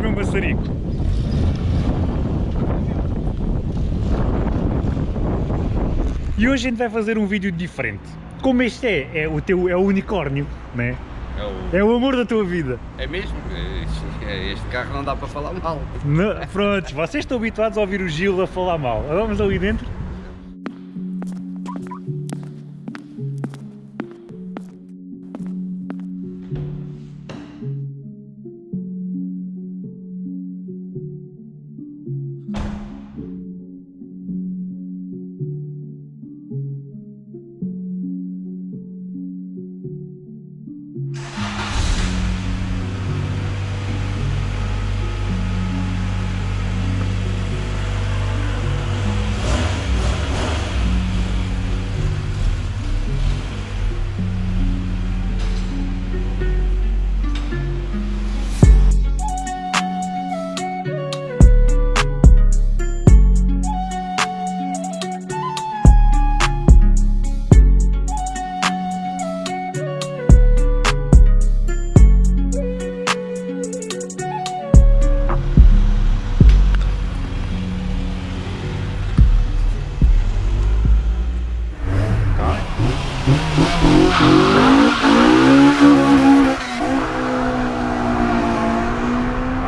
um maçarico. E hoje a gente vai fazer um vídeo diferente. Como este é, é o teu é o unicórnio, né? É o... É o amor da tua vida. É mesmo? Este, este carro não dá para falar mal. Não, pronto, vocês estão habituados a ouvir o Gil a falar mal. Vamos ali dentro?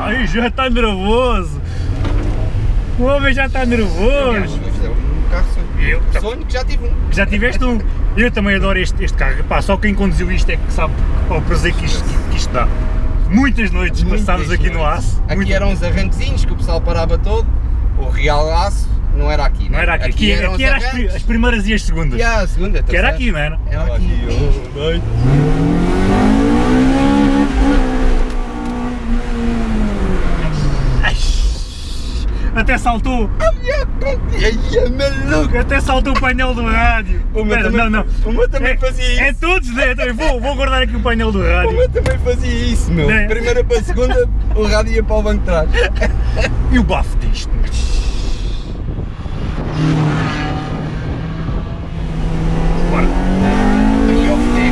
Ai, já está nervoso. O homem já está nervoso. É um carro sonho. Eu sonho que já tive um. Já tiveste um? Eu também adoro este, este carro. Pá, só quem conduziu isto é que sabe qual o prazer que isto, que isto dá. Muitas noites passámos aqui no aço. Aqui Muito- eram uns arranquezinhos que o pessoal parava todo. O real aço não era aqui. Não né? era aqui. Aqui, eram aqui uns era as, as primeiras e as segundas. E a segunda, Que era terceira. aqui, não era? Era aqui. Ai, Até saltou, é maluco. até saltou o painel do rádio. O meu Espera, também- não, não. o meu também é, fazia isso. É todos, né? Eu Vou, vou guardar aqui o painel do O rádio. meu também fazia isso, meu. Né? Primeira para a segunda, o rádio ia para o banco de trás. E o bafo disto? Bora. Aí eu fiquei.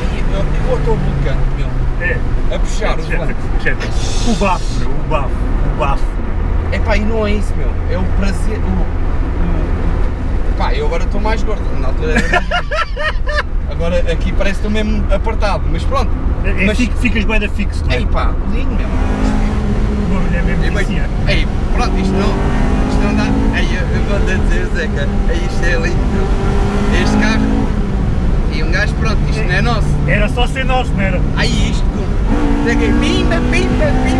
Aí, meu, Eu estou bloqueando, meu. É. A puxar o volante. O bafo, meu, o bafo, o bafo. É pá, e não é isso, meu. É o prazer. O. Pá, eu agora estou mais gordo. Na altura era. agora aqui parece que estou mesmo apertado, mas pronto. É, é mas, fi- ficas bem da fixo, não é? Ei pá, lindo mesmo. O barulho é mesmo bem, viciante. ei, pronto, isto não, isto não dá. Eu, vou dizer, Zeca, ei, isto é lindo. Este carro. E um gajo, pronto, isto não é nosso. Era só ser nosso, não era? Aí isto, Zeca, pimba, pimba, pimba,